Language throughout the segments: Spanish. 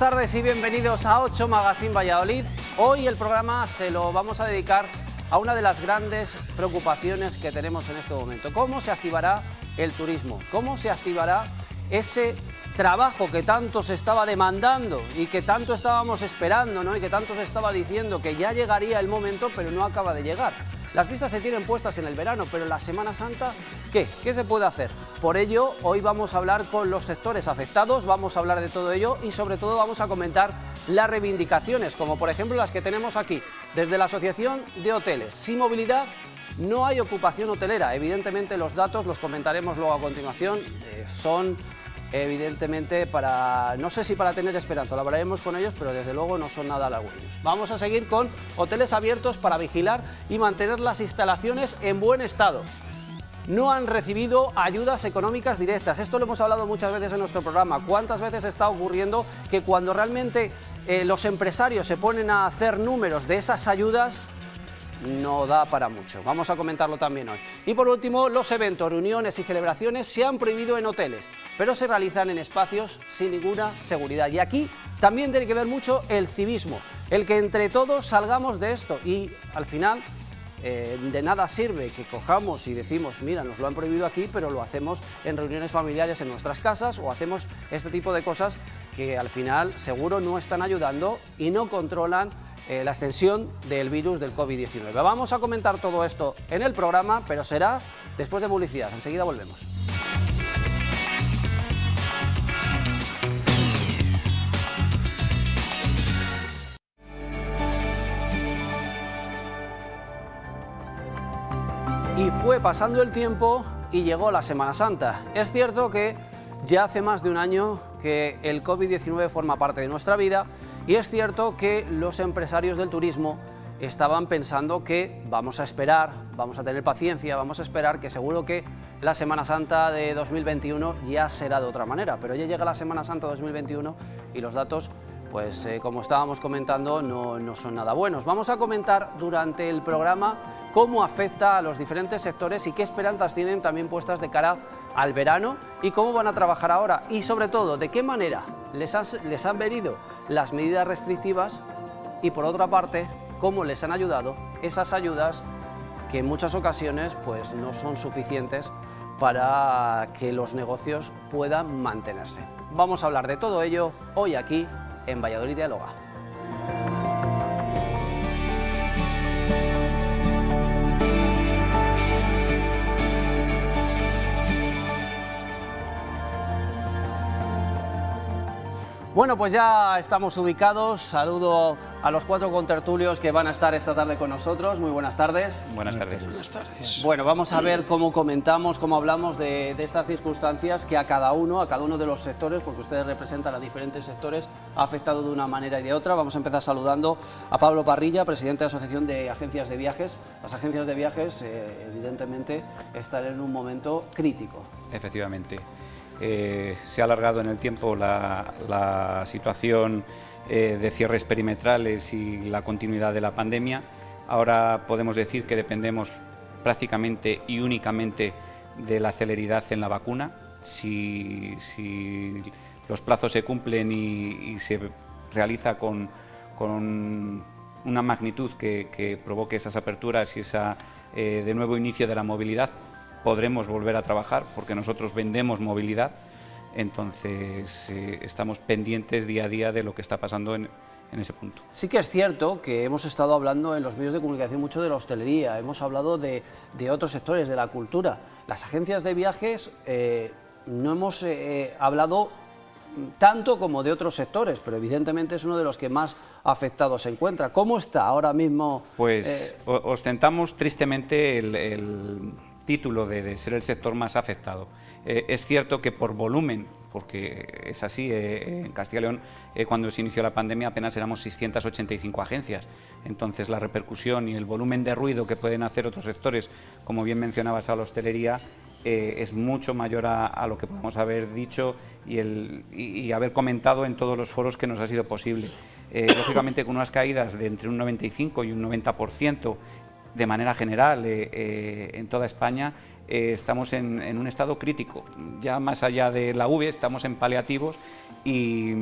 tardes y bienvenidos a 8 Magazine Valladolid. Hoy el programa se lo vamos a dedicar a una de las grandes preocupaciones que tenemos en este momento. ¿Cómo se activará el turismo? ¿Cómo se activará ese trabajo que tanto se estaba demandando y que tanto estábamos esperando ¿no? y que tanto se estaba diciendo que ya llegaría el momento, pero no acaba de llegar? Las vistas se tienen puestas en el verano, pero en la Semana Santa, ¿qué? ¿Qué se puede hacer? Por ello, hoy vamos a hablar con los sectores afectados, vamos a hablar de todo ello y sobre todo vamos a comentar las reivindicaciones, como por ejemplo las que tenemos aquí, desde la Asociación de Hoteles. Sin movilidad no hay ocupación hotelera, evidentemente los datos los comentaremos luego a continuación, eh, son evidentemente para, no sé si para tener esperanza, lo hablaremos con ellos, pero desde luego no son nada halagüeños. Vamos a seguir con hoteles abiertos para vigilar y mantener las instalaciones en buen estado. No han recibido ayudas económicas directas, esto lo hemos hablado muchas veces en nuestro programa. ¿Cuántas veces está ocurriendo que cuando realmente eh, los empresarios se ponen a hacer números de esas ayudas, no da para mucho. Vamos a comentarlo también hoy. Y por último, los eventos, reuniones y celebraciones se han prohibido en hoteles, pero se realizan en espacios sin ninguna seguridad. Y aquí también tiene que ver mucho el civismo, el que entre todos salgamos de esto y al final eh, de nada sirve que cojamos y decimos, mira, nos lo han prohibido aquí, pero lo hacemos en reuniones familiares en nuestras casas o hacemos este tipo de cosas que al final seguro no están ayudando y no controlan eh, la extensión del virus del COVID-19. Vamos a comentar todo esto en el programa, pero será después de publicidad. Enseguida volvemos. Y fue pasando el tiempo y llegó la Semana Santa. Es cierto que ya hace más de un año que el COVID-19 forma parte de nuestra vida y es cierto que los empresarios del turismo estaban pensando que vamos a esperar, vamos a tener paciencia, vamos a esperar que seguro que la Semana Santa de 2021 ya será de otra manera, pero ya llega la Semana Santa 2021 y los datos pues eh, como estábamos comentando, no, no, son nada buenos. Vamos a comentar durante el programa cómo afecta a los diferentes sectores y qué esperanzas tienen también puestas de cara al verano y cómo van a trabajar ahora y sobre todo de qué manera les les han venido las medidas restrictivas y por otra parte cómo les han ayudado esas ayudas que en muchas ocasiones pues, no son suficientes para que los negocios puedan mantenerse. Vamos a hablar de todo ello hoy aquí en Valladolid Dialoga. Bueno, pues ya estamos ubicados. Saludo a los cuatro contertulios que van a estar esta tarde con nosotros. Muy buenas tardes. Buenas, tardes. Buenas tardes. Bueno, vamos a ver cómo comentamos, cómo hablamos de, de, estas circunstancias que a cada uno, a cada uno de los sectores, porque ustedes representan a diferentes sectores, ha afectado de una manera y de otra. Vamos a empezar saludando a Pablo Parrilla, presidente de la Asociación de Agencias de Viajes. Las agencias de viajes, eh, evidentemente, están en un momento crítico. Efectivamente. Eh, se ha alargado en el tiempo la, situación eh, de cierres perimetrales y la continuidad de la pandemia. Ahora podemos decir que dependemos prácticamente y únicamente de la celeridad en la vacuna. Si, los plazos se cumplen y, se realiza con, una magnitud que, que, provoque esas aperturas y ese eh, de nuevo inicio de la movilidad, podremos volver a trabajar porque nosotros vendemos movilidad, entonces eh, estamos pendientes día a día de lo que está pasando en, en, ese punto. Sí que es cierto que hemos estado hablando en los medios de comunicación mucho de la hostelería, hemos hablado de, de otros sectores, de la cultura. Las agencias de viajes eh, no hemos eh, hablado tanto como de otros sectores, pero evidentemente es uno de los que más afectado se encuentra. ¿Cómo está ahora mismo? Pues eh... ostentamos tristemente el, el título de, ser el sector más afectado. Eh, es cierto que por volumen, porque es así, eh, en Castilla y León eh, cuando se inició la pandemia apenas éramos 685 agencias, entonces la repercusión y el volumen de ruido que pueden hacer otros sectores, como bien mencionabas a la hostelería, eh, es mucho mayor a, lo que podemos haber dicho y, haber comentado en todos los foros que nos ha sido posible. Eh, lógicamente con unas caídas de entre un 95 y un 90% de manera general eh, eh, en toda España, eh, estamos en, un estado crítico. Ya más allá de la V, estamos en paliativos y,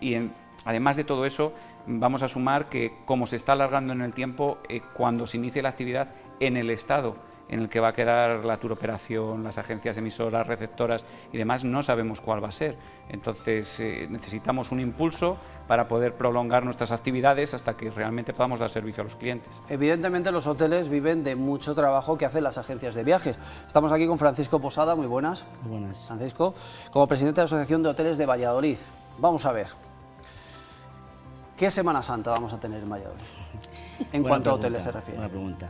y además de todo eso, vamos a sumar que como se está alargando en el tiempo, cuando se inicie la actividad en el Estado, en el que va a quedar la turoperación, las agencias emisoras, receptoras y demás, no sabemos cuál va a ser. Entonces eh, necesitamos un impulso para poder prolongar nuestras actividades hasta que realmente podamos dar servicio a los clientes. Evidentemente los hoteles viven de mucho trabajo que hacen las agencias de viajes. Estamos aquí con Francisco Posada, muy buenas. Muy buenas. Francisco, como presidente de la Asociación de Hoteles de Valladolid. Vamos a ver, ¿qué Semana Santa vamos a tener en Valladolid? En cuanto a hoteles se refiere. Buena pregunta.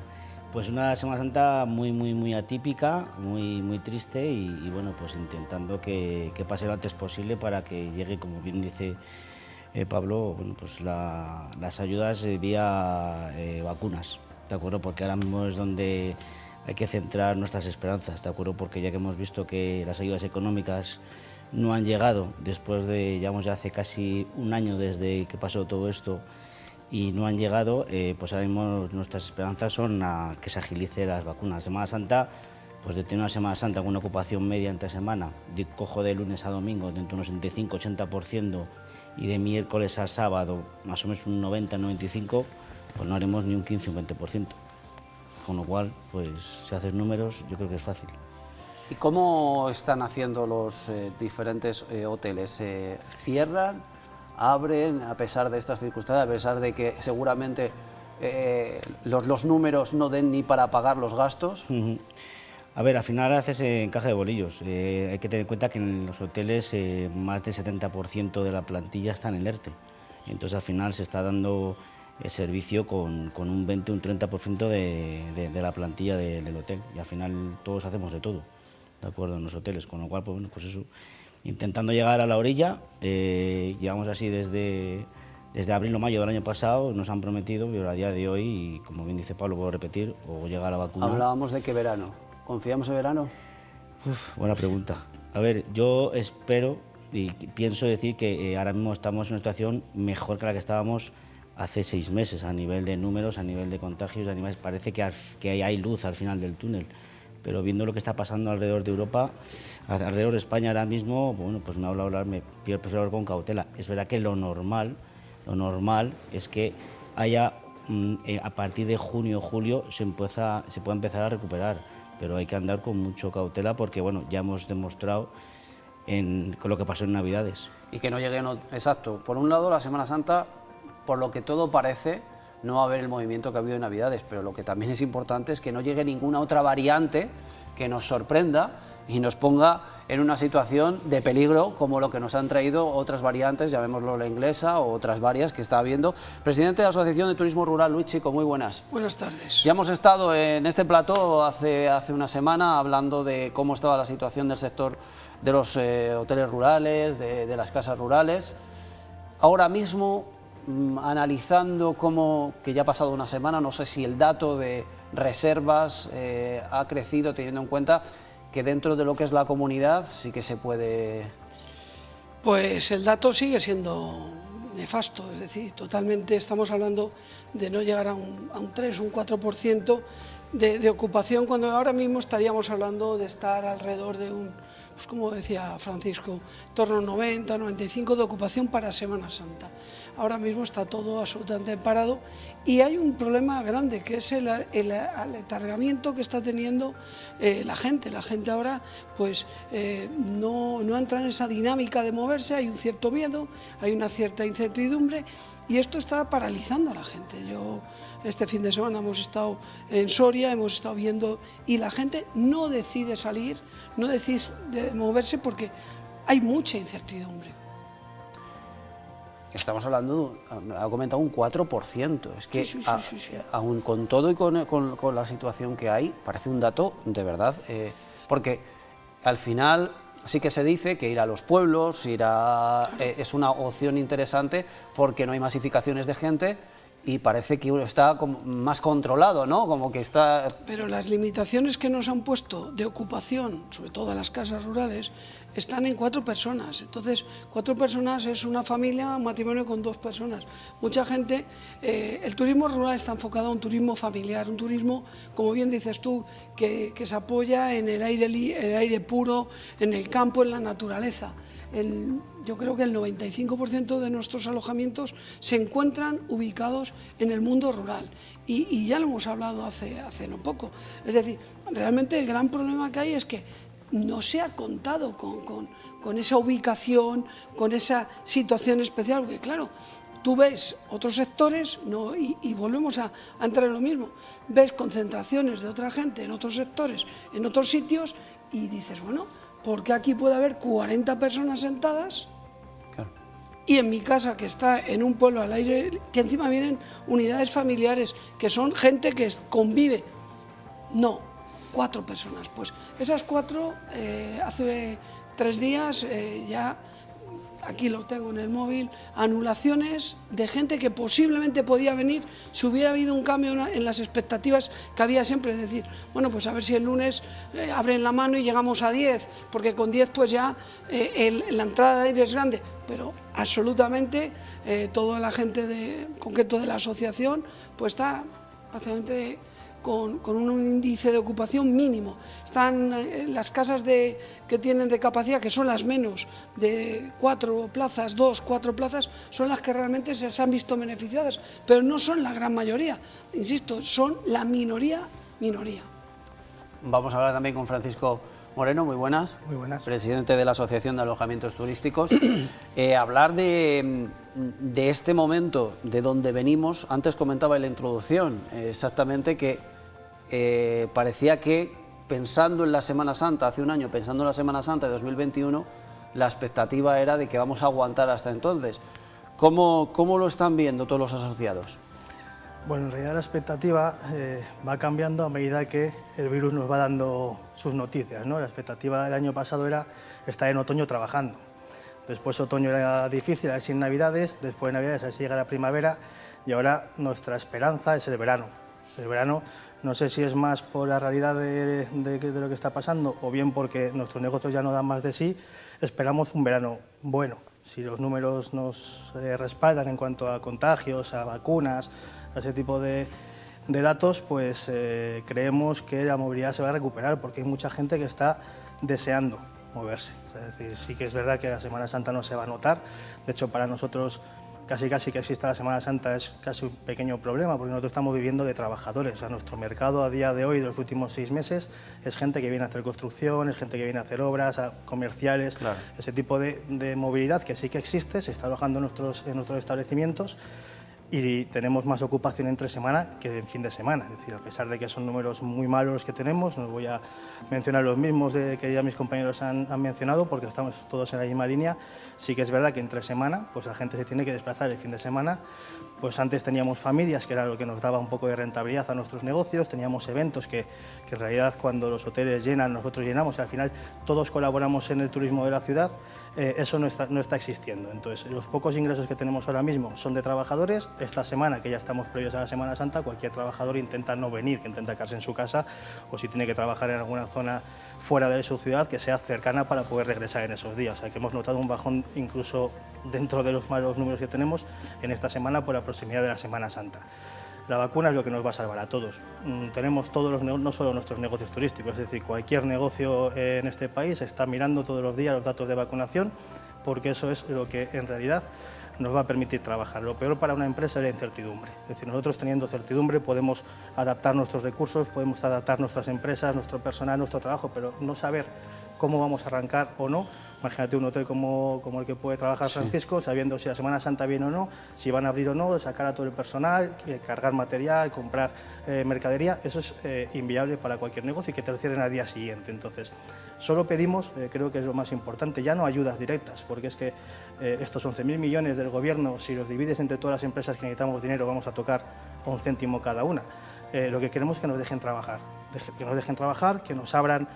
Pues una Semana Santa muy, muy, muy atípica, muy, muy triste y, bueno, pues intentando que, pase lo antes posible para que llegue, como bien dice eh, Pablo, bueno, pues las ayudas vía eh, vacunas, ¿de acuerdo? Porque ahora mismo es donde hay que centrar nuestras esperanzas, ¿de acuerdo? Porque ya que hemos visto que las ayudas económicas no han llegado después de, llevamos ya hace casi un año desde que pasó todo esto, y no han llegado, eh, pues ahora mismo nuestras esperanzas son a que se agilice las vacunas. Semana Santa, pues de tener una Semana Santa con una ocupación media entre semana, cojo de lunes a domingo de entre un 65-80% y de miércoles a sábado más o menos un 90-95%, pues no haremos ni un 15 20%. Con lo cual, pues si haces números, yo creo que es fácil. ¿Y cómo están haciendo los eh, diferentes eh, hoteles? ¿Se cierran? Abren a pesar de estas circunstancias, a pesar de que seguramente eh, los, números no den ni para pagar los gastos? A ver, al final haces encaje de bolillos. Eh, hay que tener en cuenta que en los hoteles eh, más del 70% de la plantilla está en el ERTE. Entonces al final se está dando servicio con, un 20 un 30% de, de, la plantilla del hotel. Y al final todos hacemos de todo, ¿de acuerdo? En los hoteles. Con lo cual, pues, pues eso intentando llegar a la orilla. Eh, llevamos así desde, desde abril o mayo del año pasado, nos han prometido, pero a día de hoy, como bien dice Pablo, puedo repetir, o llega la vacuna. Hablábamos de qué verano. ¿Confiamos en verano? buena pregunta. A ver, yo espero y pienso decir que eh, ahora mismo estamos en una situación mejor que la que estábamos hace seis meses a nivel de números, a nivel de contagios, a nivel, parece que, que hay luz al final del túnel pero viendo lo que está pasando alrededor de Europa, alrededor de España ahora mismo, bueno, pues me habla hablar, me prefiero hablar con cautela. Es verdad que lo normal, lo normal es que haya, mm, eh, a partir de junio o julio, se, empieza, se puede empezar a recuperar, pero hay que andar con mucho cautela porque, bueno, ya hemos demostrado con lo que pasó en Navidades. Y que no llegue, exacto. Por un lado, la Semana Santa, por lo que todo parece, no va a haber el movimiento que ha habido en Navidades, pero lo que también es importante es que no llegue ninguna otra variante que nos sorprenda y nos ponga en una situación de peligro como lo que nos han traído otras variantes, llamémoslo la inglesa o otras varias que está habiendo. Presidente de la Asociación de Turismo Rural, Luis Chico, muy buenas. Buenas tardes. Ya hemos estado en este plató hace, hace una semana hablando de cómo estaba la situación del sector de los eh, hoteles rurales, de las casas rurales. Ahora mismo analizando cómo, que ya ha pasado una semana, no sé si el dato de reservas eh, ha crecido teniendo en cuenta que dentro de lo que es la comunidad sí que se puede... Pues el dato sigue siendo nefasto, es decir, totalmente estamos hablando de no llegar a un, a un 3, un 4% de, de ocupación, cuando ahora mismo estaríamos hablando de estar alrededor de un pues como decía Francisco, torno a 90, 95 de ocupación para Semana Santa. Ahora mismo está todo absolutamente parado y hay un problema grande que es el, aletargamiento que está teniendo eh, la gente. La gente ahora pues eh, no, no entra en esa dinámica de moverse, hay un cierto miedo, hay una cierta incertidumbre y esto está paralizando a la gente. Yo este fin de semana hemos estado en Soria, hemos estado viendo y la gente no decide salir, no decide moverse porque hay mucha incertidumbre. Estamos hablando, ha comentado un 4%, es que aún con todo y con, la situación que hay, parece un dato de verdad, eh, porque al final sí que se dice que ir a los pueblos ir eh, es una opción interesante porque no hay masificaciones de gente y parece que está más controlado, ¿no? Como que está... Pero las limitaciones que nos han puesto de ocupación, sobre todo en las casas rurales, están en cuatro personas. Entonces, cuatro personas es una familia, un matrimonio con dos personas. Mucha gente, eh, el turismo rural está enfocado a un turismo familiar, un turismo, como bien dices tú, que, se apoya en el aire, el aire puro, en el campo, en la naturaleza. yo creo que el 95% de nuestros alojamientos se encuentran ubicados en el mundo rural y, ya lo hemos hablado hace, hace no poco. Es decir, realmente el gran problema que hay es que no se ha contado con, esa ubicación, con esa situación especial, porque claro, tú ves otros sectores y, volvemos a, entrar en lo mismo, ves concentraciones de otra gente en otros sectores, en otros sitios y dices, bueno, ¿por qué aquí puede haber 40 personas sentadas? Y en mi casa, que está en un pueblo al aire, que encima vienen unidades familiares, que son gente que convive. No, cuatro personas. Pues esas cuatro, eh, hace tres días eh, ya, aquí lo tengo en el móvil, anulaciones de gente que posiblemente podía venir si hubiera habido un cambio en las expectativas que había siempre, es decir, bueno, pues a ver si el lunes eh, abren la mano y llegamos a 10, porque con 10 pues ya la entrada de aire es grande, pero absolutamente toda la gente de, concreto de la asociación pues está prácticamente con, un índice de ocupación mínimo. Están eh, las casas de, que tienen de capacidad, que son las menos, de cuatro plazas, dos, cuatro plazas, son las que realmente se han visto beneficiadas, pero no son la gran mayoría, insisto, son la minoría, minoría. Vamos a hablar también con Francisco Moreno, muy buenas. Muy buenas. Presidente de la Asociación de Alojamientos Turísticos. Eh, hablar de, de, este momento, de donde venimos, antes comentaba en la introducción, exactamente que eh, parecía que pensando en la Semana Santa, hace un año, pensando en la Semana Santa de 2021, la expectativa era de que vamos a aguantar hasta entonces. ¿Cómo, cómo lo están viendo todos los asociados? Bueno, en realidad la expectativa eh, va cambiando a medida que el virus nos va dando sus noticias. ¿no? La expectativa del año pasado era estar en otoño trabajando. Después otoño era difícil, a si en Navidades, después de Navidades a si llega la primavera y ahora nuestra esperanza es el verano. El verano no sé si es más por la realidad de, lo que está pasando o bien porque nuestros negocios ya no dan más de sí, esperamos un verano bueno. Si los números nos eh, respaldan en cuanto a contagios, a vacunas, ese tipo de, datos, pues eh, creemos que la movilidad se va a recuperar porque hay mucha gente que está deseando moverse. Es decir, sí que es verdad que la Semana Santa no se va a notar, de hecho para nosotros casi casi que exista la Semana Santa es casi un pequeño problema porque nosotros estamos viviendo de trabajadores. O sea, nuestro mercado a día de hoy, de los últimos seis meses, es gente que viene a hacer construcción, es gente que viene a hacer obras, comerciales, ese tipo de, de, movilidad que sí que existe, se está alojando en nuestros, en nuestros establecimientos y tenemos más ocupación entre semana que en fin de semana. Es decir, a pesar de que son números muy malos que tenemos, no voy a mencionar los mismos de que ya mis compañeros han, han, mencionado porque estamos todos en la misma línea, sí que es verdad que entre semana pues la gente se tiene que desplazar el fin de semana. Pues antes teníamos familias, que era lo que nos daba un poco de rentabilidad a nuestros negocios, teníamos eventos que, que en realidad cuando los hoteles llenan, nosotros llenamos y al final todos colaboramos en el turismo de la ciudad, eh, eso no está, no está existiendo. Entonces, los pocos ingresos que tenemos ahora mismo son de trabajadores, esta semana, que ya estamos previos a la Semana Santa, cualquier trabajador intenta no venir, que intenta quedarse en su casa o si tiene que trabajar en alguna zona fuera de su ciudad, que sea cercana para poder regresar en esos días. O sea, que hemos notado un bajón incluso dentro de los malos números que tenemos en esta semana por la proximidad de la Semana Santa. La vacuna es lo que nos va a salvar a todos. Mm, tenemos todos los, no solo nuestros negocios turísticos, es decir, cualquier negocio en este país está mirando todos los días los datos de vacunación, porque eso es lo que en realidad nos va a permitir trabajar. Lo peor para una empresa es la incertidumbre. Es decir, nosotros teniendo certidumbre podemos adaptar nuestros recursos, podemos adaptar nuestras empresas, nuestro personal, nuestro trabajo, pero no saber cómo vamos a arrancar o no. Imagínate un hotel como, como el que puede trabajar Francisco, sabiendo si la Semana Santa viene o no, si van a abrir o no, sacar a todo el personal, eh, cargar material, comprar eh, mercadería, eso es eh, inviable para cualquier negocio y que te lo cierren al día siguiente. Entonces, solo pedimos, creo que es lo más importante, ya no ayudas directas, porque es que estos 11.000 millones del gobierno, si los divides entre todas las empresas que necesitamos dinero, vamos a tocar a un céntimo cada una. lo que queremos es que nos dejen trabajar, que nos dejen trabajar, que nos abran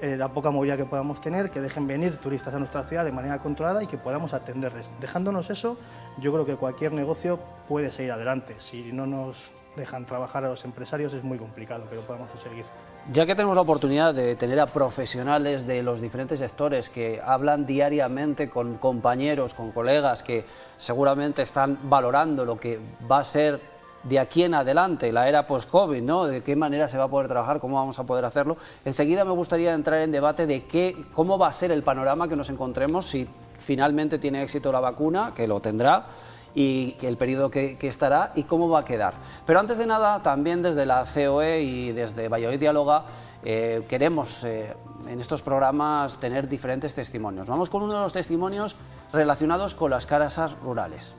eh, la poca movilidad que podamos tener, que dejen venir turistas a nuestra ciudad de manera controlada y que podamos atenderles. Dejándonos eso, yo creo que cualquier negocio puede seguir adelante. Si no nos dejan trabajar a los empresarios es muy complicado que lo podamos conseguir. Ya que tenemos la oportunidad de tener a profesionales de los diferentes sectores que hablan diariamente con compañeros, con colegas que seguramente están valorando lo que va a ser de aquí en adelante, la era post-COVID, ¿no? de qué manera se va a poder trabajar, cómo vamos a poder hacerlo. Enseguida me gustaría entrar en debate de qué, cómo va a ser el panorama que nos encontremos si finalmente tiene éxito la vacuna, que lo tendrá, y el periodo que, estará y cómo va a quedar. Pero antes de nada, también desde la COE y desde Valladolid Dialoga eh, queremos eh, en estos programas tener diferentes testimonios. Vamos con uno de los testimonios relacionados con las casas rurales.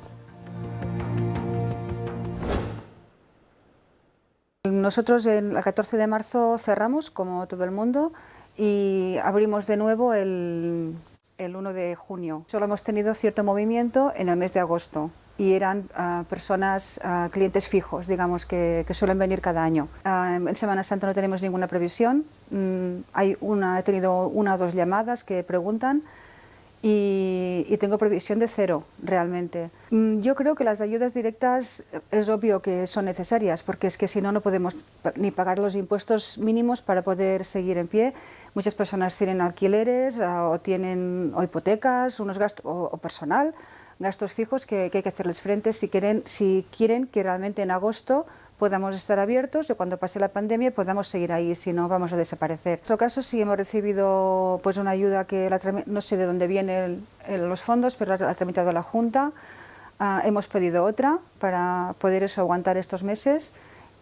Nosotros el 14 de marzo cerramos, como todo el mundo, y abrimos de nuevo el, el 1 de junio. Solo hemos tenido cierto movimiento en el mes de agosto y eran ah, personas, ah, clientes fijos, digamos, que, suelen venir cada año. Ah, en Semana Santa no tenemos ninguna previsión, mm, hay una, he tenido una o dos llamadas que preguntan y, y, tengo previsión de cero, realmente. Mm, yo creo que las ayudas directas es obvio que son necesarias, porque es que si no, no podemos ni pagar los impuestos mínimos para poder seguir en pie. Muchas personas tienen alquileres o tienen o hipotecas, unos gastos, o personal, gastos fijos que, hay que hacerles frente si quieren, si quieren que realmente en agosto podamos estar abiertos y cuando pase la pandemia podamos seguir ahí, si no vamos a desaparecer. En nuestro caso sí hemos recibido pues, una ayuda que no sé de dónde vienen los fondos, pero la ha tramitado la Junta. Ah, hemos pedido otra para poder eso, aguantar estos meses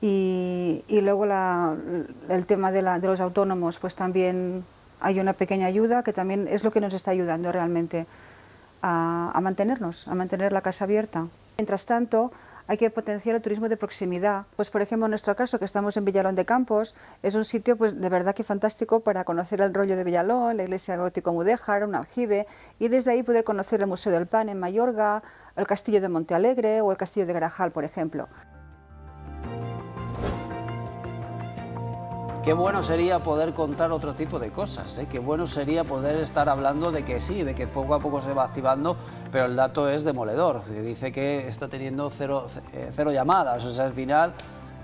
y, luego el tema de, de los autónomos, pues también hay una pequeña ayuda que también es lo que nos está ayudando realmente a, mantenernos, a mantener la casa abierta. Mientras tanto, hay que potenciar el turismo de proximidad. Pues por ejemplo, en nuestro caso, que estamos en Villalón de Campos, es un sitio pues de verdad que fantástico para conocer el rollo de Villalón, la iglesia gótico mudéjar, un aljibe, y desde ahí poder conocer el Museo del Pan en Mayorga, el castillo de Montealegre o el castillo de Garajal, por ejemplo. Qué bueno sería poder contar otro tipo de cosas, ¿eh? qué bueno sería poder estar hablando de que sí, de que poco a poco se va activando, pero el dato es demoledor, dice que está teniendo cero, eh, cero llamadas, o sea, al final,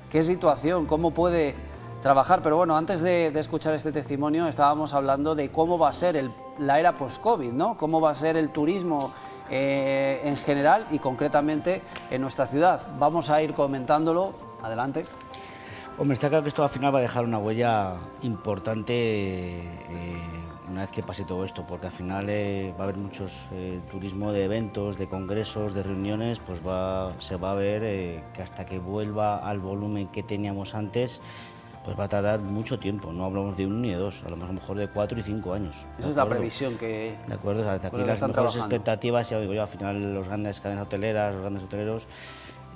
¿qué situación? ¿Cómo puede trabajar? Pero bueno, antes de, escuchar este testimonio estábamos hablando de cómo va a ser la era post-COVID, ¿no? Cómo va a ser el turismo eh, en general y concretamente en nuestra ciudad. Vamos a ir comentándolo. Adelante. Hombre, está claro que esto al final va a dejar una huella importante eh, una vez que pase todo esto, porque al final eh, va a haber muchos eh, turismo de eventos, de congresos, de reuniones, pues va, se va a ver que hasta que vuelva al volumen que teníamos antes, pues va a tardar mucho tiempo, no hablamos de uno ni de dos, a lo mejor de cuatro y cinco años. Esa es la previsión que... De acuerdo, aquí las mejores expectativas, ya digo yo, al final los grandes cadenas hoteleras, los grandes hoteleros,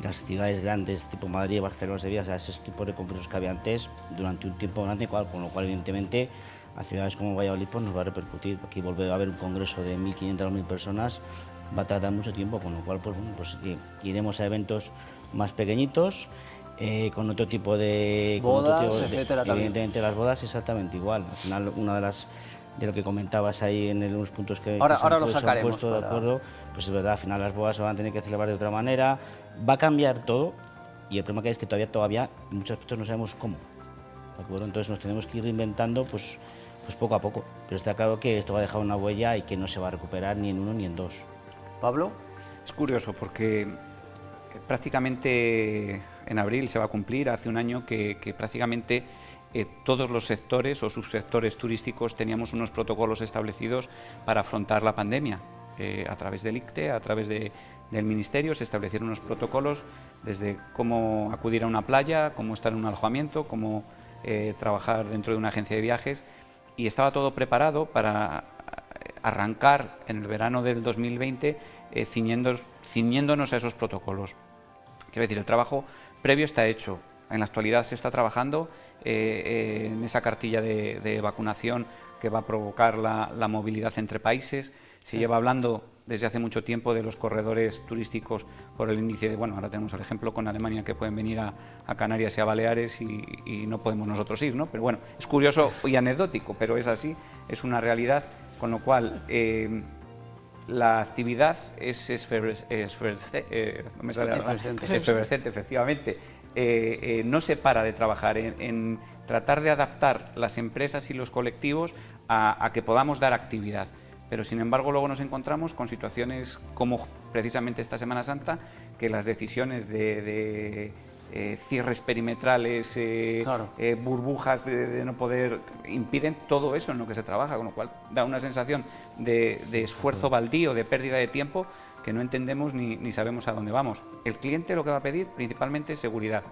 las ciudades grandes tipo Madrid, Barcelona, Sevilla, o sea, ese tipo de congresos que había antes durante un tiempo grande, con lo cual evidentemente a ciudades como Valladolid pues, nos va a repercutir. Aquí volver a haber un congreso de 1.500 o 1.000 personas va a tardar mucho tiempo, con lo cual pues, pues iremos a eventos más pequeñitos, eh, con otro tipo de... Bodas, etcétera, Evidentemente las bodas exactamente igual. Al final una de las de lo que comentabas ahí en unos puntos que, ahora, ahora lo sacaremos puesto de acuerdo, pues es verdad, al final las bodas se van a tener que celebrar de otra manera, va a cambiar todo y el problema que es que todavía, todavía en muchos aspectos no sabemos cómo, ¿de acuerdo? Entonces nos tenemos que ir reinventando pues, pues poco a poco, pero está claro que esto va a dejar una huella y que no se va a recuperar ni en uno ni en dos. Pablo. Es curioso porque prácticamente en abril se va a cumplir, hace un año que, que prácticamente eh, todos los sectores o subsectores turísticos teníamos unos protocolos establecidos para afrontar la pandemia. Eh, a través del ICTE, a través del Ministerio, se establecieron unos protocolos desde cómo acudir a una playa, cómo estar en un alojamiento, cómo eh, trabajar dentro de una agencia de viajes y estaba todo preparado para arrancar en el verano del 2020 ciñéndonos a esos protocolos. Quiero decir, el trabajo previo está hecho, en la actualidad se está trabajando eh, en esa cartilla de, vacunación que va a provocar la, movilidad entre países. Se lleva hablando desde hace mucho tiempo de los corredores turísticos por el índice de, bueno, ahora tenemos el ejemplo con Alemania que pueden venir a, Canarias y a Baleares y, no podemos nosotros ir, ¿no? Pero bueno, es curioso y anecdótico, pero es así, es una realidad, con lo cual... Eh, la actividad es efervescente, efectivamente. Eh, eh, no se para de trabajar en, tratar de adaptar las empresas y los colectivos a, que podamos dar actividad. Pero sin embargo luego nos encontramos con situaciones como precisamente esta Semana Santa, que las decisiones de eh, cierres perimetrales, eh, eh, burbujas de, no poder, impiden todo eso en lo que se trabaja, con lo cual da una sensación de, esfuerzo baldío, de pérdida de tiempo, que no entendemos ni, sabemos a dónde vamos. El cliente lo que va a pedir principalmente es seguridad.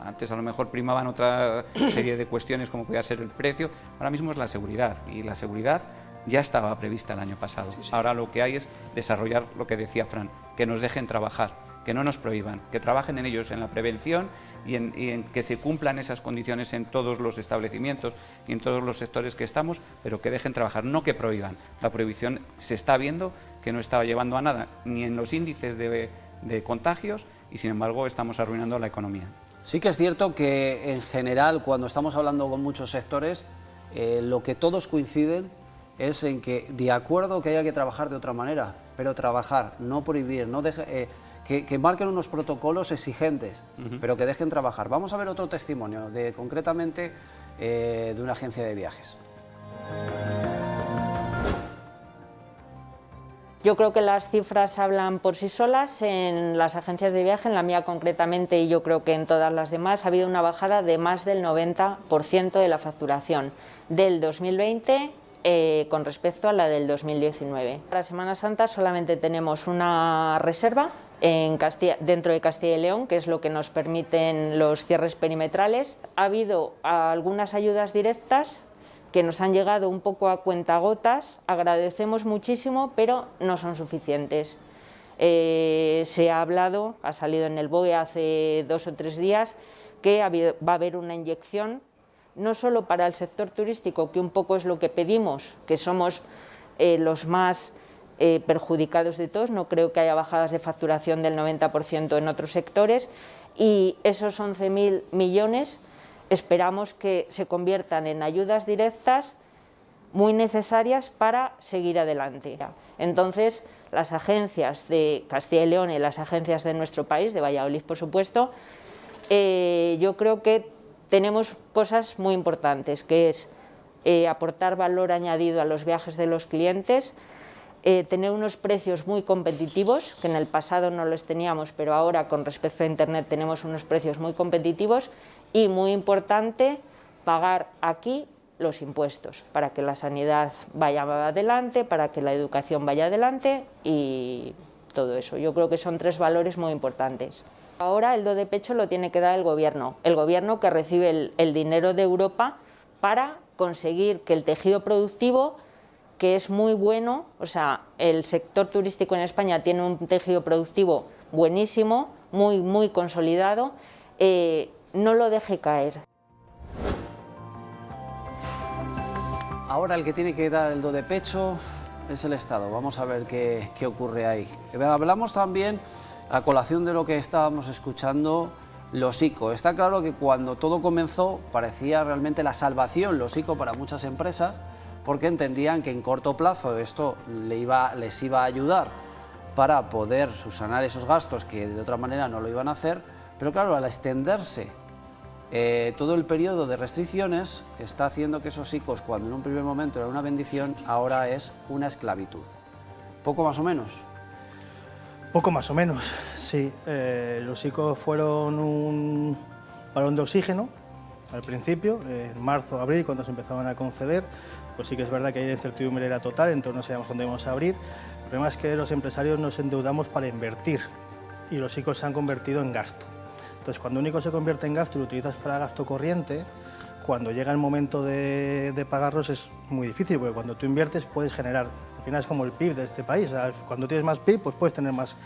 Antes a lo mejor primaban otra serie de cuestiones como podía ser el precio, ahora mismo es la seguridad y la seguridad ya estaba prevista el año pasado. Ahora lo que hay es desarrollar lo que decía Fran, que nos dejen trabajar que no nos prohíban, que trabajen en ellos en la prevención y en, que se cumplan esas condiciones en todos los establecimientos y en todos los sectores que estamos, pero que dejen trabajar, no que prohíban. La prohibición se está viendo que no estaba llevando a nada, ni en los índices de, contagios, y sin embargo estamos arruinando la economía. Sí que es cierto que en general, cuando estamos hablando con muchos sectores, eh, lo que todos coinciden es en que de acuerdo que haya que trabajar de otra manera, pero trabajar, no prohibir, no dejar... Eh, que, marquen unos protocolos exigentes, pero que dejen trabajar. Vamos a ver otro testimonio, de, concretamente eh, de una agencia de viajes. Yo creo que las cifras hablan por sí solas en las agencias de viaje, en la mía concretamente y yo creo que en todas las demás ha habido una bajada de más del 90% de la facturación del 2020 eh, con respecto a la del 2019. Para Semana Santa solamente tenemos una reserva dentro de Castilla y León, que es lo que nos permiten los cierres perimetrales. Ha habido algunas ayudas directas que nos han llegado un poco a cuentagotas, agradecemos muchísimo, pero no son suficientes. Eh, se ha hablado, ha salido en el BOE hace dos o tres días, que va a haber una inyección, no solo para el sector turístico, que un poco es lo que pedimos, que somos eh, los más eh, perjudicados de todos, no creo que haya bajadas de facturación del 90% en otros sectores y esos 11.000 millones esperamos que se conviertan en ayudas directas muy necesarias para seguir adelante. Entonces, las agencias de Castilla y León y las agencias de nuestro país, de Valladolid por supuesto, eh, yo creo que tenemos cosas muy importantes, que es eh, aportar valor añadido a los viajes de los clientes, eh, tener unos precios muy competitivos, que en el pasado no los teníamos, pero ahora con respecto a Internet tenemos unos precios muy competitivos y muy importante pagar aquí los impuestos para que la sanidad vaya adelante, para que la educación vaya adelante y todo eso. Yo creo que son tres valores muy importantes. Ahora el do de pecho lo tiene que dar el gobierno, el gobierno que recibe el dinero de Europa para conseguir que el tejido productivo que es muy bueno, o sea, el sector turístico en España tiene un tejido productivo buenísimo, muy, muy consolidado, eh, no lo deje caer. Ahora el que tiene que dar el do de pecho es el Estado. Vamos a ver qué, qué ocurre ahí. Hablamos también, a colación de lo que estábamos escuchando, los ICO. Está claro que cuando todo comenzó parecía realmente la salvación, los ICO para muchas empresas, porque entendían que en corto plazo esto les iba a ayudar para poder subsanar esos gastos que de otra manera no lo iban a hacer, pero claro, al extenderse eh, todo el periodo de restricciones está haciendo que esos ICOs, cuando en un primer momento era una bendición, ahora es una esclavitud. ¿Poco más o menos? Poco más o menos, sí. Eh, los ICOs fueron un balón de oxígeno al principio, en marzo, abril, cuando se empezaban a conceder, pues sí que es verdad que la incertidumbre era total, entonces no sabíamos dónde íbamos a abrir. El problema es que los empresarios nos endeudamos para invertir y los ICOs se han convertido en gasto. Entonces, cuando un ICO se convierte en gasto y lo utilizas para gasto corriente, cuando llega el momento de, de pagarlos es muy difícil, porque cuando tú inviertes puedes generar, al final es como el PIB de este país, cuando tienes más PIB pues puedes tener más,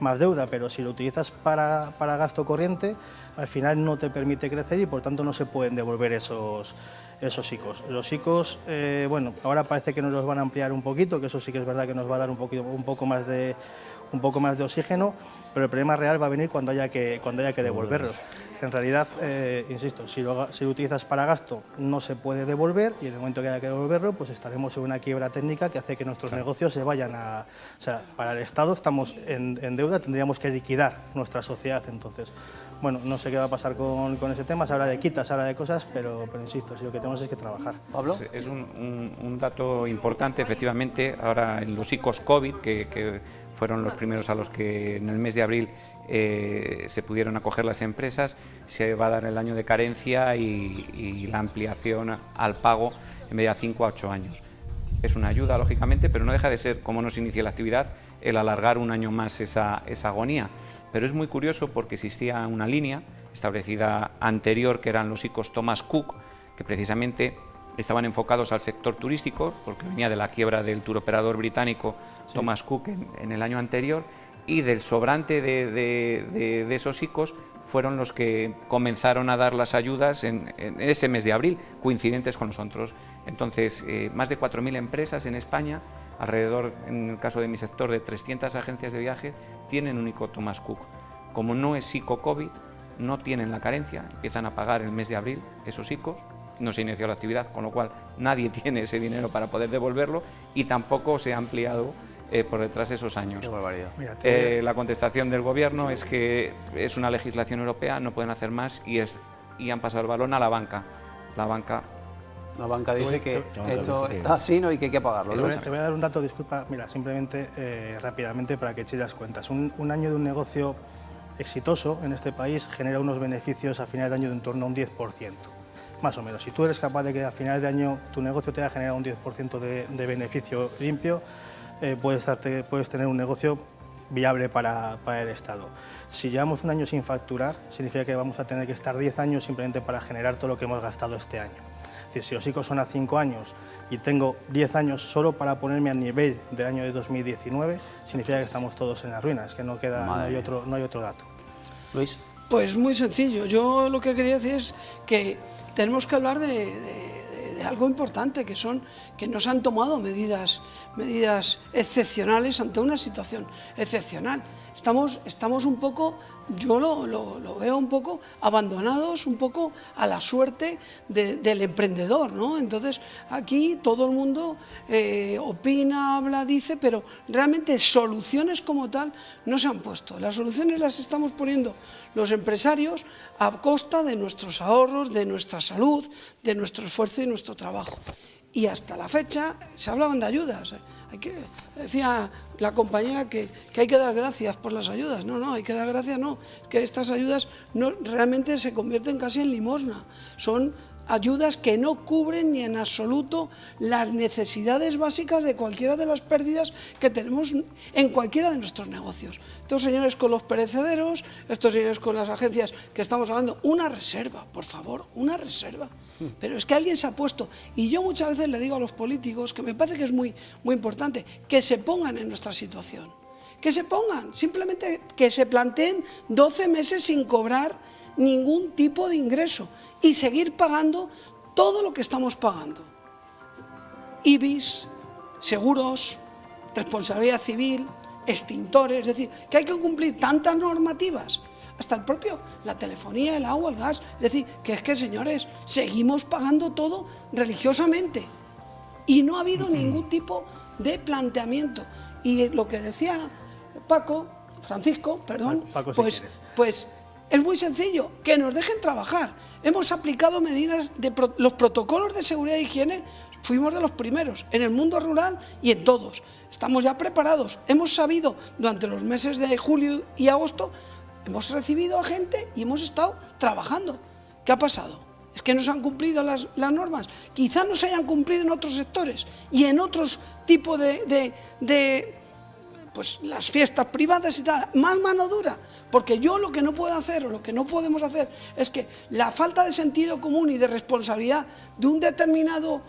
más deuda, pero si lo utilizas para, para, gasto corriente, al final no te permite crecer y por tanto no se pueden devolver esos, esos ICOs. Los ICOs, eh, bueno, ahora parece que nos los van a ampliar un poquito, que eso sí que es verdad que nos va a dar un, poquito, un poco más de un poco más de oxígeno, pero el problema real va a venir cuando haya que, cuando haya que devolverlos. En realidad, eh, insisto, si lo, si lo utilizas para gasto no se puede devolver y en el momento que haya que devolverlo, pues estaremos en una quiebra técnica que hace que nuestros negocios se vayan a... O sea, para el Estado estamos en, en deuda, tendríamos que liquidar nuestra sociedad, entonces, bueno, no sé qué va a pasar con, con ese tema, se habla de quitas, se habla de cosas, pero, pero insisto, si lo que tenemos es que trabajar. Pablo. Es un, un- un dato importante, efectivamente, ahora en los ICOs COVID, que, que fueron los primeros a los que en el mes de abril eh, se pudieron acoger las empresas, se va a dar el año de carencia y, y la ampliación al pago en vez de a 5 a 8 años. Es una ayuda, lógicamente, pero no deja de ser, como nos inicia la actividad, el alargar un año más esa, esa agonía. Pero es muy curioso porque existía una línea establecida anterior, que eran los ICOs Thomas Cook, que precisamente estaban enfocados al sector turístico, porque venía de la quiebra del turoperador británico Thomas Cook en, en el año anterior, y del sobrante de, esos ICOs fueron los que comenzaron a dar las ayudas en, ese mes de abril, coincidentes con nosotros. Entonces, eh, más de 4.000 empresas en España, alrededor, en el caso de mi sector, de 300 agencias de viaje, tienen un ICO Thomas Cook. Como no es ICO COVID, no tienen la carencia, empiezan a pagar el mes de abril esos ICOs, no se inició la actividad, con lo cual nadie tiene ese dinero para poder devolverlo y tampoco se ha ampliado eh, por detrás esos años. Qué barbaridad. Mira, Eh, la contestación del gobierno es que es una legislación europea, no pueden hacer más y, es, y han pasado el balón a la banca. La banca La banca dice que esto está así ¿no? y que hay que pagarlo. Te ¿no? voy, a- te voy a dar un dato, disculpa, mira, simplemente eh, rápidamente para que eches las cuentas. Un, un año de un negocio exitoso en este país genera unos beneficios a final de año de en torno a un 10%, más o menos. Si tú eres capaz de que a final de año tu negocio te haya generado un 10% de, de beneficio limpio, eh, puedes, darte- puedes tener un negocio viable para, para el Estado. Si llevamos un año sin facturar, significa que vamos a tener que estar 10 años simplemente para generar todo lo que hemos gastado este año. Es decir, si los ICOs son a 5 años y tengo 10 años solo para ponerme a nivel del año de 2019, significa que estamos todos en las ruinas, que no, queda, no, hay, otro, no hay otro dato. Luis. Pues muy sencillo. Yo lo que quería decir es que tenemos que hablar de- de algo importante, que son que nos han tomado medidas, medidas excepcionales ante una situación excepcional. Estamos, estamos un poco, yo lo, lo- veo un poco abandonados, un poco a la suerte de- del emprendedor, ¿no? Entonces aquí todo el mundo eh, opina, habla, dice, pero realmente soluciones como tal no se han puesto. Las soluciones las estamos poniendo los empresarios a costa de nuestros ahorros, de nuestra salud, de nuestro esfuerzo y nuestro trabajo. Y hasta la fecha se hablaban de ayudas. ¿eh? Hay que, decía la compañera que, que hay que dar gracias por las ayudas. No, no, hay que dar gracias, no. Que estas ayudas no, realmente se convierten casi en limosna. Son ayudas que no cubren ni en absoluto las necesidades básicas de cualquiera de las pérdidas que tenemos en cualquiera de nuestros negocios. Estos señores con los perecederos, estos señores con las agencias que estamos hablando, una reserva, por favor, una reserva. Pero es que alguien se ha puesto, y yo muchas veces le digo a los políticos, que me parece que es muy, muy importante, que se pongan en nuestra situación. Que se pongan, simplemente que se planteen 12 meses sin cobrar ningún tipo de ingreso y seguir pagando todo lo que estamos pagando. IBIS, seguros, responsabilidad civil, extintores, es decir, que hay que cumplir tantas normativas, hasta el propio, la telefonía, el agua, el gas, es decir, que es que señores, seguimos pagando todo religiosamente y no ha habido ningún tipo de planteamiento. Y lo que decía Paco, Francisco, perdón, Paco, si pues, quieres. pues es muy sencillo, que nos dejen trabajar. Hemos aplicado medidas de los protocolos de seguridad e higiene, fuimos de los primeros en el mundo rural y en todos. Estamos ya preparados. Hemos sabido durante los meses de julio y agosto, hemos recibido a gente y hemos estado trabajando. ¿Qué ha pasado? Es que no se han cumplido las, normas. Quizá no se hayan cumplido en otros sectores y en otros tipos de, pues las fiestas privadas y tal, más mano dura, porque yo lo que no puedo hacer o lo que no podemos hacer es que la falta de sentido común y de responsabilidad de un determinado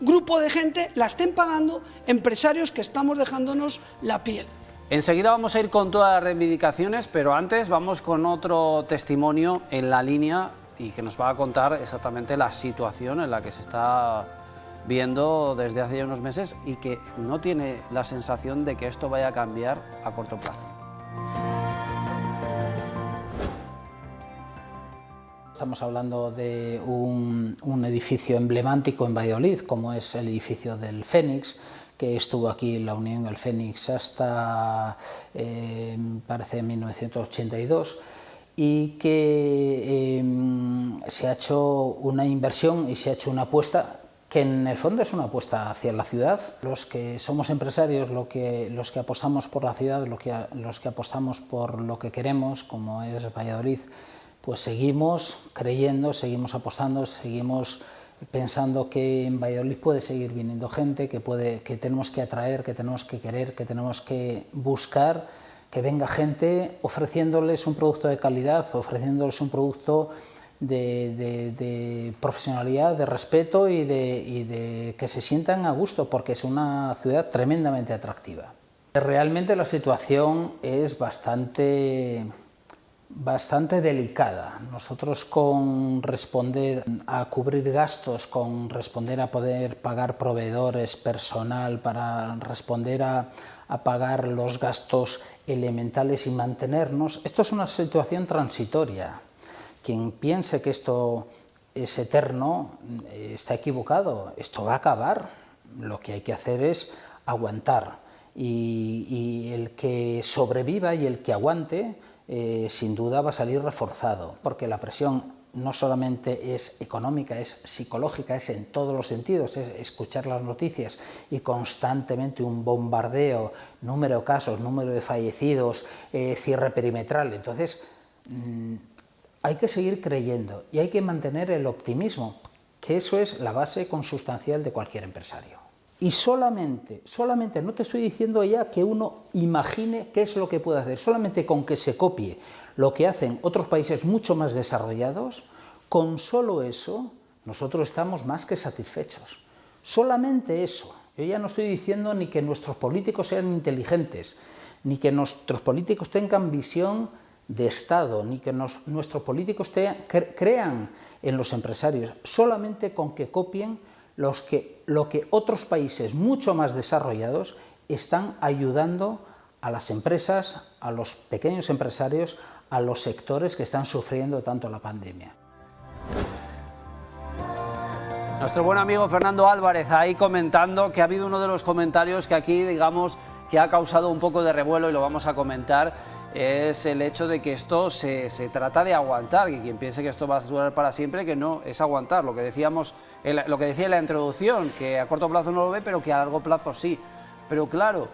grupo de gente la estén pagando empresarios que estamos dejándonos la piel. Enseguida vamos a ir con todas las reivindicaciones, pero antes vamos con otro testimonio en la línea y que nos va a contar exactamente la situación en la que se está viendo desde hace ya unos meses y que no tiene la sensación de que esto vaya a cambiar a corto plazo. Estamos hablando de un, edificio emblemático en Valladolid, como es el edificio del Fénix, que estuvo aquí en la Unión del Fénix hasta, eh, parece, 1982, y que em, se ha hecho una inversión y se ha hecho una apuesta que en el fondo es una apuesta hacia la ciudad. Los que somos empresarios, que, los que apostamos por la ciudad, que, los que apostamos por lo que queremos, como es Valladolid, pues seguimos creyendo, seguimos apostando, seguimos pensando que en Valladolid puede seguir viniendo gente, que, puede, que tenemos que atraer, que tenemos que querer, que tenemos que buscar que venga gente ofreciéndoles un producto de calidad, ofreciéndoles un producto de, profesionalidad, de respeto y de, y de que se sientan a gusto, porque es una ciudad tremendamente atractiva. Realmente la situación es bastante bastante delicada. Nosotros con responder a cubrir gastos, con responder a poder pagar proveedores, personal, para responder a, pagar los gastos elementales y mantenernos, esto es una situación transitoria. Quien piense que esto es eterno eh, está equivocado, esto va a acabar. Lo que hay que hacer es aguantar y, el que sobreviva y el que aguante eh, sin duda va a salir reforzado, porque la presión no solamente es económica, es psicológica, es en todos los sentidos, es escuchar las noticias y constantemente un bombardeo, número de casos, número de fallecidos, eh, cierre perimetral. Entonces, mm, hay que seguir creyendo y hay que mantener el optimismo, que eso es la base consustancial de cualquier empresario. Y solamente, solamente, no te estoy diciendo ya que uno imagine qué es lo que puede hacer, solamente con que se copie lo que hacen otros países mucho más desarrollados, con solo eso nosotros estamos más que satisfechos. Solamente eso. Yo ya no estoy diciendo ni que nuestros políticos sean inteligentes, ni que nuestros políticos tengan visión de Estado, ni que nuestros políticos crean en los empresarios, solamente con que copien lo que otros países mucho más desarrollados están ayudando a las empresas, a los pequeños empresarios, a los sectores que están sufriendo tanto la pandemia. Nuestro buen amigo Fernando Álvarez ahí comentando que ha habido uno de los comentarios que aquí, digamos, que ha causado un poco de revuelo y lo vamos a comentar, es el hecho de que esto se, trata de aguantar, que quien piense que esto va a durar para siempre, que no, es aguantar, lo que, decíamos, lo que decía en la introducción, que a corto plazo no lo ve, pero que a largo plazo sí. Pero claro,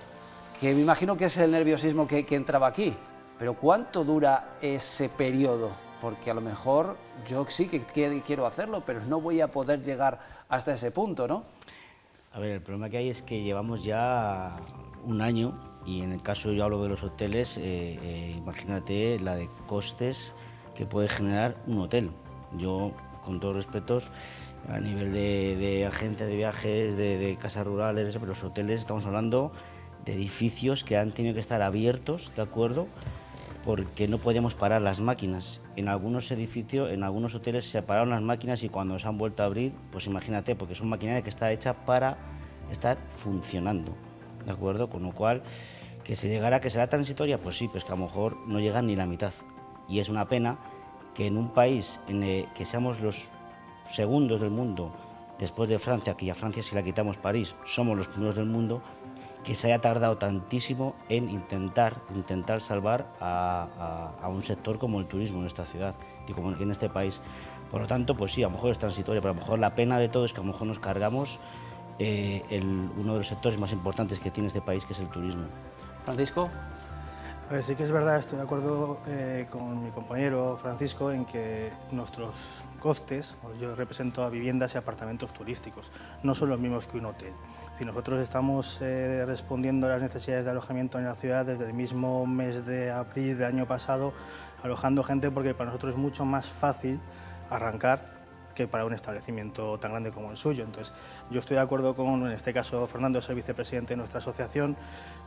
que me imagino que es el nerviosismo que, entraba aquí, pero ¿cuánto dura ese periodo? Porque a lo mejor yo sí que quiero hacerlo, pero no voy a poder llegar hasta ese punto, ¿no? A ver, el problema que hay es que llevamos ya un año y en el caso yo hablo de los hoteles, eh, eh, imagínate la de costes que puede generar un hotel. Yo, con todos respetos, a nivel de, agencia de viajes, de, casas rurales, pero los hoteles estamos hablando de edificios que han tenido que estar abiertos, ¿de acuerdo? Porque no podíamos parar las máquinas. En algunos edificios, en algunos hoteles se pararon las máquinas y cuando se han vuelto a abrir, pues imagínate, porque es una maquinaria que está hecha para estar funcionando. ¿De acuerdo? Con lo cual, que se llegara, que será transitoria, pues sí, pues que a lo mejor no llega ni la mitad. Y es una pena que en un país en que seamos los segundos del mundo, después de Francia, que ya Francia si la quitamos París, somos los primeros del mundo, que se haya tardado tantísimo en intentar, intentar salvar a, un sector como el turismo en esta ciudad y como en este país. Por lo tanto, pues sí, a lo mejor es transitoria, pero a lo mejor la pena de todo es que a lo mejor nos cargamos eh, uno de los sectores más importantes que tiene este país, que es el turismo. Francisco. A ver, sí que es verdad, estoy de acuerdo eh, con mi compañero Francisco en que nuestros costes, yo represento a viviendas y apartamentos turísticos, no son los mismos que un hotel. Si nosotros estamos eh, respondiendo a las necesidades de alojamiento en la ciudad desde el mismo mes de abril del año pasado, alojando gente porque para nosotros es mucho más fácil arrancar que para un establecimiento tan grande como el suyo. Entonces, yo estoy de acuerdo con, en este caso, Fernando, es el vicepresidente de nuestra asociación,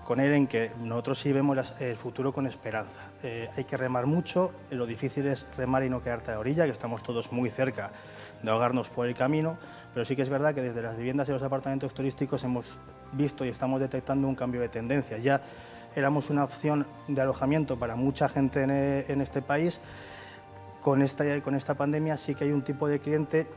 con él en que nosotros sí vemos el futuro con esperanza. Eh, hay que remar mucho, lo difícil es remar y no quedarte a la orilla, que estamos todos muy cerca de ahogarnos por el camino, pero sí que es verdad que desde las viviendas y los apartamentos turísticos hemos visto y estamos detectando un cambio de tendencia. Ya éramos una opción de alojamiento para mucha gente en, e, en este país, con esta, con esta pandemia sí que hay un tipo de cliente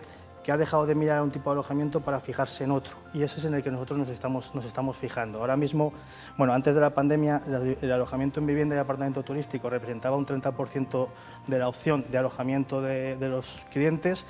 que ha dejado de mirar a un tipo de alojamiento para fijarse en otro y ese es en el que nosotros nos estamos, nos estamos fijando. Ahora mismo, bueno, antes de la pandemia el alojamiento en vivienda y apartamento turístico representaba un 30% de la opción de alojamiento de, de los clientes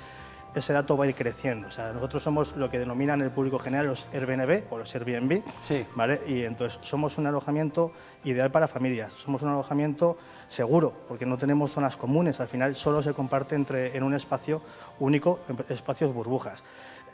ese dato va a ir creciendo. O sea, nosotros somos lo que denominan el público general los Airbnb o los Airbnb, sí. ¿vale? Y entonces somos un alojamiento ideal para familias, somos un alojamiento seguro, porque no tenemos zonas comunes, al final solo se comparte entre, en un espacio único, espacios burbujas.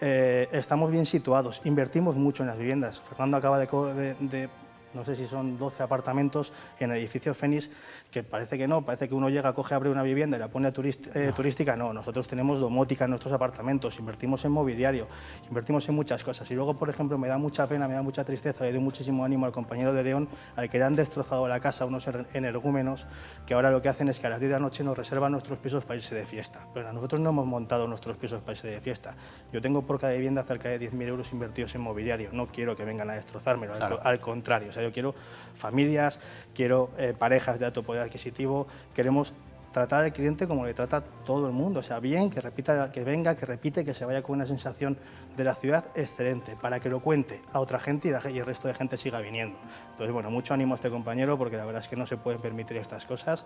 Eh, estamos bien situados, invertimos mucho en las viviendas. Fernando acaba de, de no sé si son 12 apartamentos en el edificio Fénix, que parece que no, parece que uno llega, coge, abre una vivienda y la pone eh, turística, no, nosotros tenemos domótica en nuestros apartamentos, invertimos en mobiliario, invertimos en muchas cosas. Y luego, por ejemplo, me da mucha pena, me da mucha tristeza, le doy muchísimo ánimo al compañero de León, al que le han destrozado la casa unos energúmenos, que ahora lo que hacen es que a las 10 de la noche nos reservan nuestros pisos para irse de fiesta. Pero nosotros no hemos montado nuestros pisos para irse de fiesta. Yo tengo por cada vivienda cerca de 10.000 euros invertidos en mobiliario, no quiero que vengan a destrozármelo, al, contrario, yo quiero familias, quiero eh, parejas de alto poder adquisitivo, queremos tratar al cliente como le trata todo el mundo, o sea, bien, que repita, que venga, que repite, que se vaya con una sensación de la ciudad excelente, para que lo cuente a otra gente y, el resto de gente siga viniendo. Entonces, bueno, mucho ánimo a este compañero, porque la verdad es que no se pueden permitir estas cosas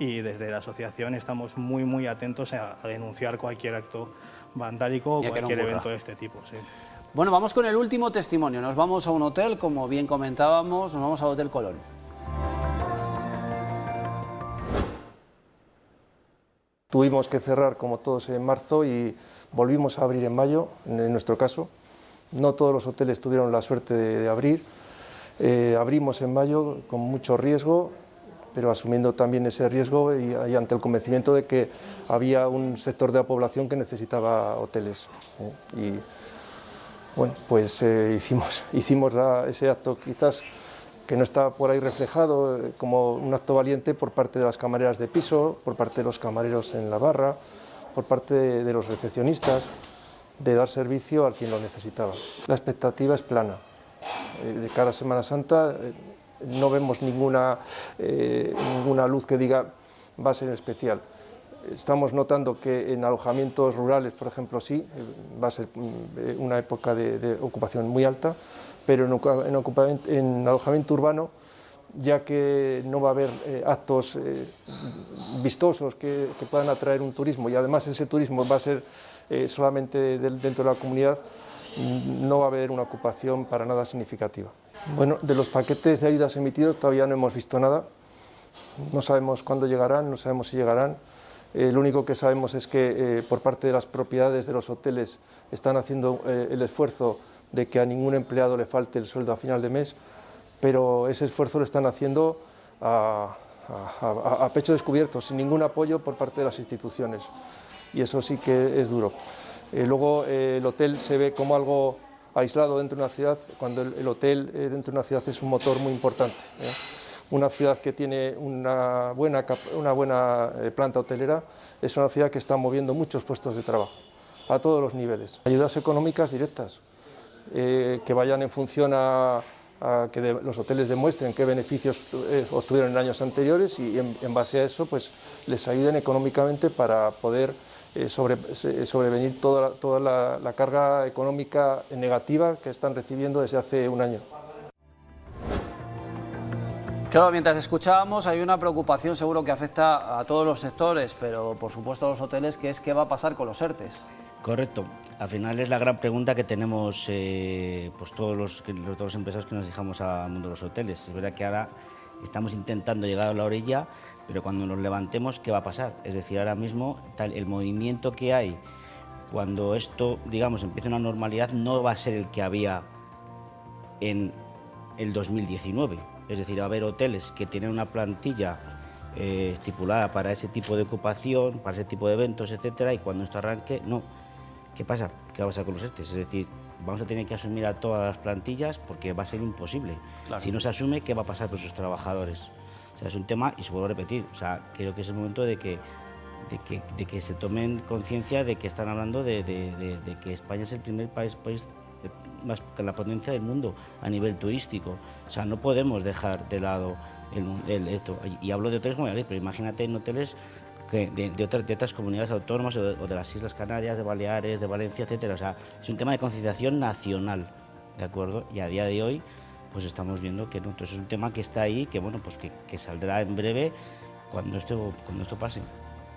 y desde la asociación estamos muy, muy atentos a, denunciar cualquier acto vandálico o cualquier evento de este tipo. Bueno, vamos con el último testimonio. Nos vamos a un hotel, como bien comentábamos, nos vamos al Hotel Colón. Tuvimos que cerrar como todos en marzo y volvimos a abrir en mayo, en nuestro caso. No todos los hoteles tuvieron la suerte de, abrir. Eh, abrimos en mayo con mucho riesgo, pero asumiendo también ese riesgo y, ante el convencimiento de que había un sector de la población que necesitaba hoteles. ¿eh? Bueno, pues eh, hicimos, ese acto quizás que no está por ahí reflejado eh, como un acto valiente por parte de las camareras de piso, por parte de los camareros en la barra, por parte de, los recepcionistas, de dar servicio a quien lo necesitaba. La expectativa es plana. Eh, de cara a Semana Santa no vemos ninguna, ninguna luz que diga va a ser especial. Estamos notando que en alojamientos rurales, por ejemplo, sí, va a ser eh, una época de, ocupación muy alta, pero en, alojamiento urbano, ya que no va a haber eh, actos eh, vistosos que, puedan atraer un turismo y además ese turismo va a ser solamente dentro de la comunidad, no va a haber una ocupación para nada significativa. Bueno, de los paquetes de ayudas emitidos todavía no hemos visto nada, no sabemos cuándo llegarán, no sabemos si llegarán, eh, lo único que sabemos es que eh, por parte de las propiedades de los hoteles están haciendo eh, el esfuerzo de que a ningún empleado le falte el sueldo a final de mes, pero ese esfuerzo lo están haciendo a, pecho descubierto, sin ningún apoyo por parte de las instituciones. Y eso sí que es duro. luego el hotel se ve como algo aislado dentro de una ciudad, cuando el, el hotel dentro de una ciudad es un motor muy importante una ciudad que tiene una buena, una buena eh, planta hotelera, es una ciudad que está moviendo muchos puestos de trabajo, a todos los niveles. Ayudas económicas directas, eh, que vayan en función a, que los hoteles demuestren qué beneficios eh, obtuvieron en años anteriores y en, base a eso pues, les ayuden económicamente para poder sobrevenir toda, toda la carga económica negativa que están recibiendo desde hace un año. Claro, mientras escuchábamos hay una preocupación seguro que afecta a todos los sectores, pero por supuesto a los hoteles, que es qué va a pasar con los ERTES. Correcto. Al final es la gran pregunta que tenemos eh, pues todos, los, todos los empresarios que nos dejamos al mundo de los hoteles. Es verdad que ahora estamos intentando llegar a la orilla, pero cuando nos levantemos, ¿qué va a pasar? Es decir, ahora mismo el movimiento que hay cuando esto, digamos, empiece una normalidad, no va a ser el que había en el 2019 es decir, va a haber hoteles que tienen una plantilla eh, estipulada para ese tipo de ocupación, para ese tipo de eventos, etcétera, y cuando esto arranque, no. ¿Qué pasa? ¿Qué va a pasar con los ERTES? Es decir, vamos a tener que asumir a todas las plantillas porque va a ser imposible. Si no se asume, ¿qué va a pasar con sus trabajadores? O sea, es un tema, y se vuelvo a repetir, o sea, creo que es el momento de que, de que, se tomen conciencia de que están hablando de, que España es el primer país, país más que la potencia del mundo a nivel turístico. O sea, no podemos dejar de lado esto. Y hablo de hoteles como pero imagínate en hoteles de, otras, comunidades autónomas o de, las Islas Canarias, de Baleares, de Valencia, etcétera. O sea, es un tema de concienciación nacional, ¿de acuerdo? Y a día de hoy, pues estamos viendo que no. Entonces es un tema que está ahí, que bueno, pues que, saldrá en breve cuando esto, cuando esto pase.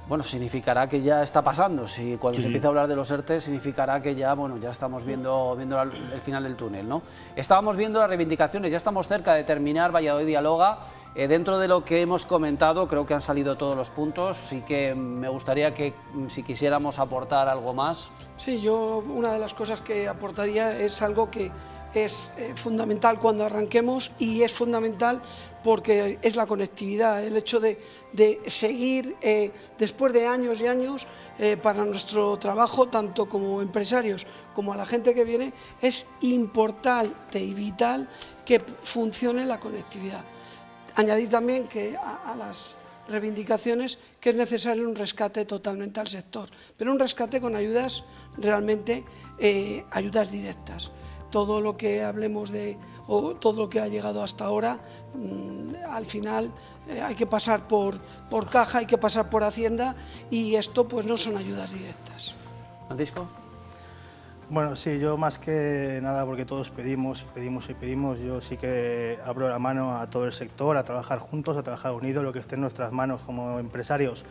Bueno, significará que ya está pasando. Si cuando se empieza a hablar de los ERTE, significará que ya, bueno, ya estamos viendo, viendo el final del túnel, ¿no? Estábamos viendo las reivindicaciones, ya estamos cerca de terminar Valladolid Dialoga. Eh, dentro de lo que hemos comentado, creo que han salido todos los puntos. Sí que me gustaría que, mm, si quisiéramos aportar algo más. Sí, yo una de las cosas que aportaría es algo que es eh, fundamental cuando arranquemos y es fundamental porque es la conectividad, el hecho de, seguir eh, después de años y años eh, para nuestro trabajo, tanto como empresarios como a la gente que viene, es importante y vital que funcione la conectividad. Añadir también que a, las reivindicaciones que es necesario un rescate totalmente al sector, pero un rescate con ayudas realmente, ayudas directas todo lo que hablemos de, o todo lo que ha llegado hasta ahora, mm, al final eh, hay que pasar por, por caja, hay que pasar por Hacienda y esto pues no son ayudas directas. Francisco. Bueno, sí, yo más que nada, porque todos pedimos, pedimos y pedimos, yo sí que abro la mano a todo el sector, a trabajar juntos, a trabajar unidos, lo que esté en nuestras manos como empresarios,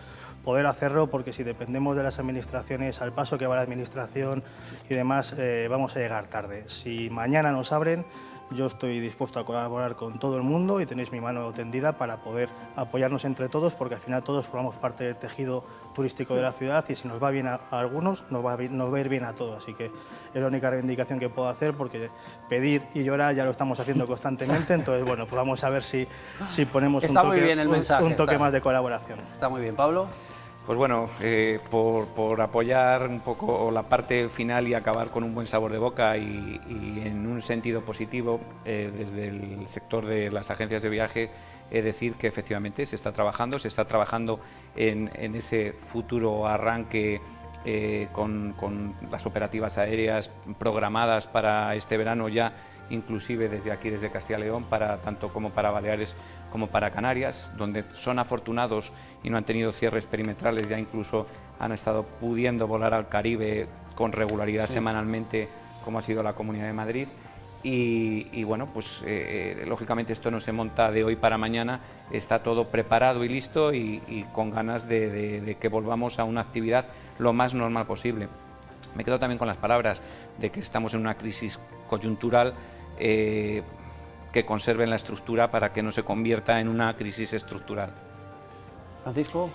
poder hacerlo, porque si dependemos de las administraciones, al paso que va la administración y demás, eh, vamos a llegar tarde. Si mañana nos abren, yo estoy dispuesto a colaborar con todo el mundo y tenéis mi mano tendida para poder apoyarnos entre todos, porque al final todos formamos parte del tejido turístico de la ciudad y si nos va bien a, algunos, nos va, a, nos va a ir bien a todos. Así que es la única reivindicación que puedo hacer, porque pedir y llorar ya lo estamos haciendo constantemente, entonces bueno, pues vamos a ver si, si ponemos un toque, un, toque más de colaboración. Está muy bien, Pablo. Pues bueno, eh, por, apoyar un poco la parte final y acabar con un buen sabor de boca y, en un sentido positivo, eh, desde el sector de las agencias de viaje, es decir que efectivamente se está trabajando, se está trabajando en, ese futuro arranque eh, con, con las operativas aéreas programadas para este verano ya inclusive desde aquí, desde Castilla y León, para, tanto como para Baleares como para Canarias, donde son afortunados y no han tenido cierres perimetrales, ya incluso han estado pudiendo volar al Caribe con regularidad semanalmente, como ha sido la Comunidad de Madrid. Y, bueno, pues eh, eh, lógicamente esto no se monta de hoy para mañana, está todo preparado y listo y, con ganas de, que volvamos a una actividad lo más normal posible. Me quedo también con las palabras de que estamos en una crisis coyuntural eh, que conserven la estructura para que no se convierta en una crisis estructural. Francisco.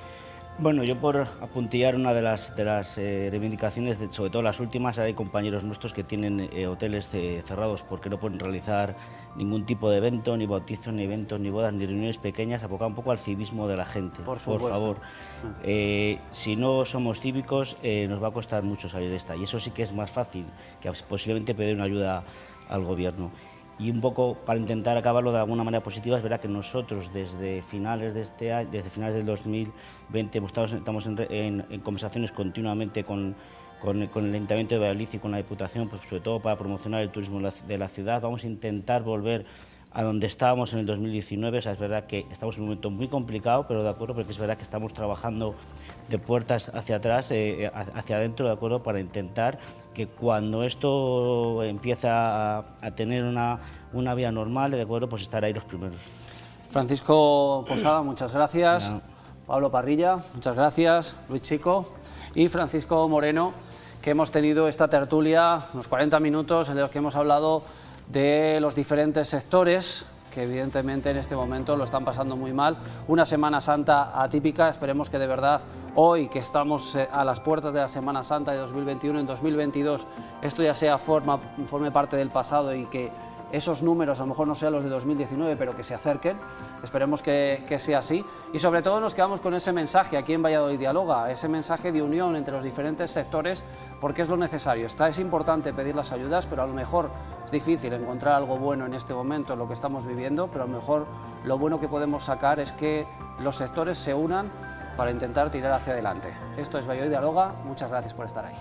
Bueno, yo por apuntillar una de las, de las eh, reivindicaciones, sobre todo las últimas, hay compañeros nuestros que tienen eh, hoteles cerrados porque no pueden realizar ningún tipo de evento, ni bautizos, ni eventos, ni bodas, ni reuniones pequeñas, abocar un poco al civismo de la gente. Por, favor, mm. si no somos cívicos, nos va a costar mucho salir de esta. Y eso sí que es más fácil que posiblemente pedir una ayuda al gobierno. Y un poco para intentar acabarlo de alguna manera positiva, es verdad que nosotros desde finales de este año, desde finales del 2020 estamos en, conversaciones continuamente con, con, el Ayuntamiento de Valladolid y con la Diputación, pues sobre todo para promocionar el turismo de la ciudad. Vamos a intentar volver a donde estábamos en el 2019. O sea, es verdad que estamos en un momento muy complicado, pero de acuerdo, porque es verdad que estamos trabajando de puertas hacia atrás, eh, hacia adentro, de acuerdo, para intentar que cuando esto empieza a, tener una, una, vía normal, de acuerdo, pues estar ahí los primeros. Francisco Posada, muchas gracias. Pablo Parrilla, muchas gracias. Luis Chico y Francisco Moreno, que hemos tenido esta tertulia, unos 40 minutos en los que hemos hablado de los diferentes sectores que evidentemente en este momento lo están pasando muy mal. Una Semana Santa atípica, esperemos que de verdad hoy que estamos eh, a las puertas de la Semana Santa de 2021, en 2022 esto ya sea forma, forme parte del pasado y que esos números, a lo mejor no sean los de 2019, pero que se acerquen, esperemos que, sea así. Y sobre todo nos quedamos con ese mensaje aquí en Valladolid Dialoga, ese mensaje de unión entre los diferentes sectores, porque es lo necesario. Está, es importante pedir las ayudas, pero a lo mejor difícil encontrar algo bueno en este momento, en lo que estamos viviendo, pero a lo mejor lo bueno que podemos sacar es que los sectores se unan para intentar tirar hacia adelante. Esto es Valladolid Dialoga, muchas gracias por estar ahí.